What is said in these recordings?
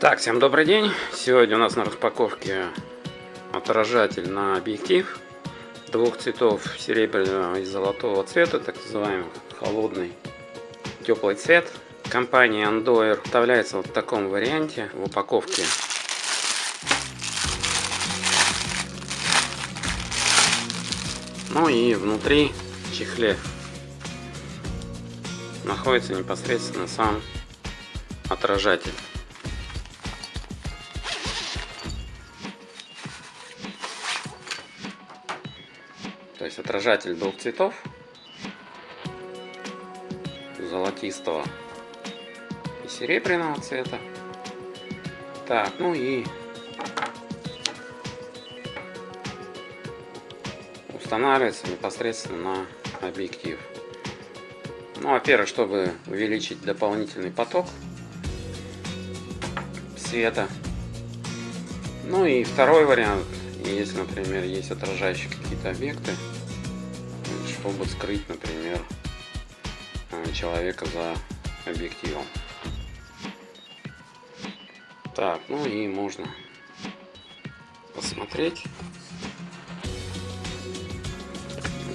Так, всем добрый день. Сегодня у нас на распаковке отражатель на объектив двух цветов серебряного и золотого цвета, так называемый холодный теплый цвет. Компания Andoer вставляется вот в таком варианте в упаковке. Ну и внутри чехле находится непосредственно сам отражатель. То есть отражатель двух цветов, золотистого и серебряного цвета. Так, ну и устанавливается непосредственно на объектив. Ну, во-первых, чтобы увеличить дополнительный поток света. Ну и второй вариант, если, например, есть отражающие какие-то объекты, чтобы скрыть, например, э, человека за объективом. Так, ну и можно посмотреть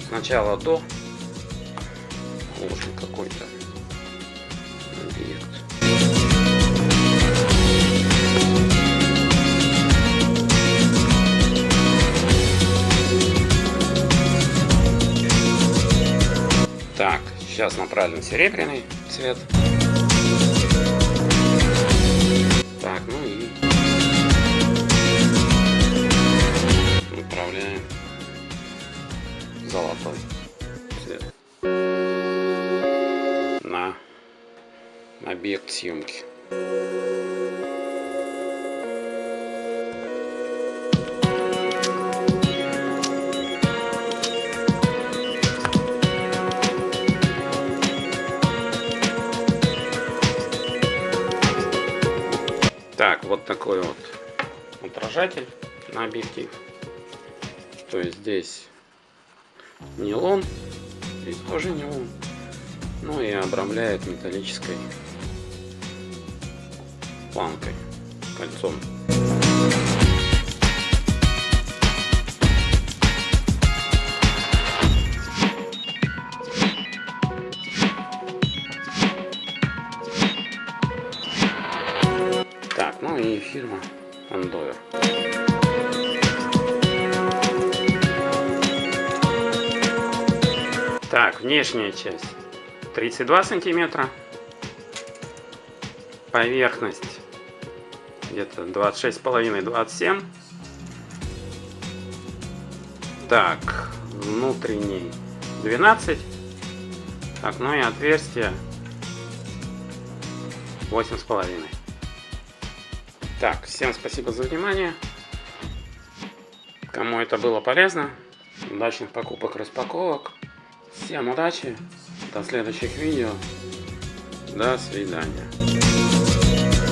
сначала до очень какой-то объект. Так, сейчас направлен серебряный цвет. Так, ну и направляем золотой цвет на объект съемки. Так, вот такой вот отражатель на объектив. То есть здесь нейлон, здесь тоже нейлон. Ну и обрамляет металлической планкой, кольцом. Ну и фирма Andover. Так, внешняя часть 32 сантиметра. Поверхность где-то 26,5-27. Так, внутренний 12. Так, ну и отверстие 8,5. Так, всем спасибо за внимание. Кому это было полезно, удачных покупок, распаковок. Всем удачи, до следующих видео. До свидания.